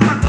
Música